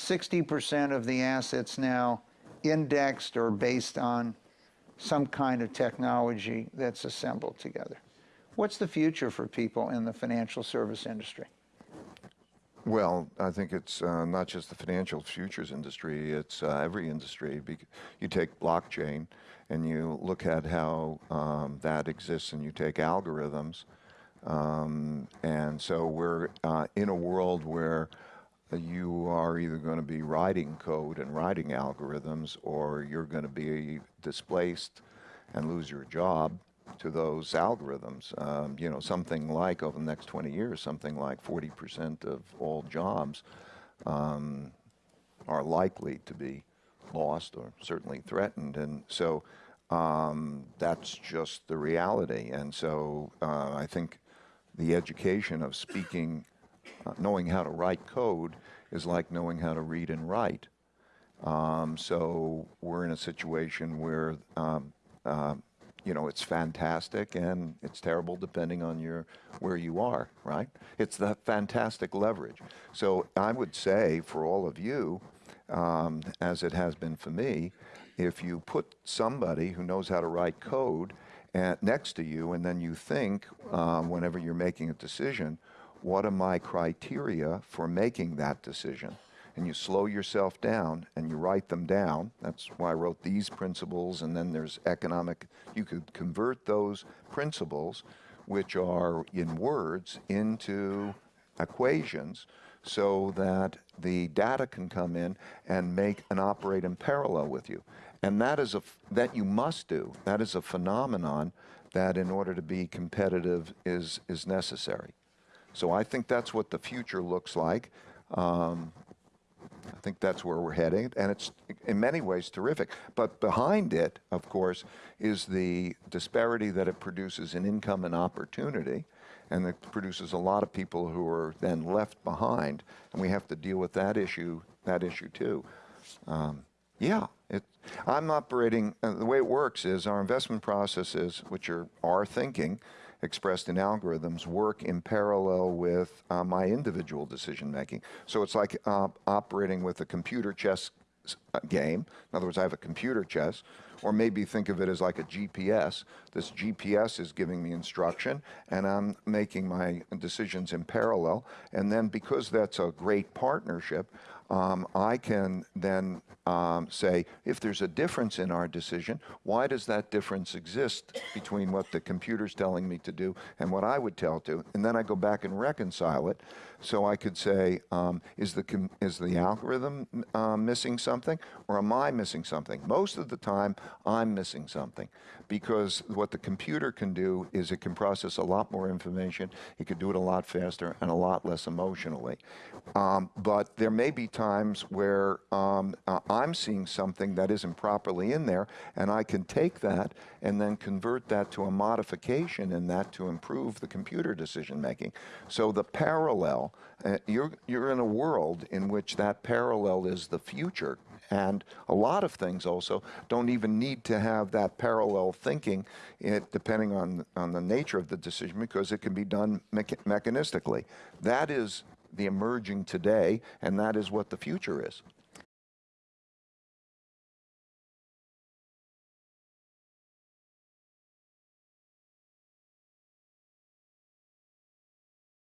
60% of the assets now indexed or based on some kind of technology that's assembled together. What's the future for people in the financial service industry? Well, I think it's uh, not just the financial futures industry, it's uh, every industry. You take blockchain and you look at how um, that exists and you take algorithms. Um, and so we're uh, in a world where you are either going to be writing code and writing algorithms or you're going to be displaced and lose your job to those algorithms. Um, you know, something like over the next 20 years, something like 40% of all jobs um, are likely to be lost or certainly threatened. And so um, that's just the reality. And so uh, I think the education of speaking, uh, knowing how to write code is like knowing how to read and write. Um, so we're in a situation where um, uh, you know, it's fantastic and it's terrible depending on your where you are, right? It's the fantastic leverage. So I would say for all of you, um, as it has been for me, if you put somebody who knows how to write code at, next to you and then you think um, whenever you're making a decision, what are my criteria for making that decision? and you slow yourself down and you write them down. That's why I wrote these principles and then there's economic, you could convert those principles which are in words into equations so that the data can come in and make and operate in parallel with you. And that is a, that you must do. That is a phenomenon that in order to be competitive is, is necessary. So I think that's what the future looks like. Um, I think that's where we're heading, and it's in many ways terrific. But behind it, of course, is the disparity that it produces in income and opportunity, and it produces a lot of people who are then left behind, and we have to deal with that issue, that issue too. Um, yeah, it, I'm operating, uh, the way it works is our investment processes, which are our thinking, expressed in algorithms work in parallel with uh, my individual decision making. So it's like uh, operating with a computer chess uh, game. In other words, I have a computer chess, or maybe think of it as like a GPS. This GPS is giving me instruction, and I'm making my decisions in parallel. And then because that's a great partnership, um, I can then um, say, if there's a difference in our decision, why does that difference exist between what the computer's telling me to do and what I would tell to? And then I go back and reconcile it. So I could say, um, is, the is the algorithm uh, missing something or am I missing something? Most of the time, I'm missing something because what the computer can do is it can process a lot more information, it can do it a lot faster and a lot less emotionally. Um, but there may be times where um, uh, I'm seeing something that isn't properly in there and I can take that and then convert that to a modification in that to improve the computer decision making. So the parallel, uh, you're, you're in a world in which that parallel is the future and a lot of things also don't even need to have that parallel thinking, it, depending on, on the nature of the decision, because it can be done mechanistically. That is the emerging today, and that is what the future is.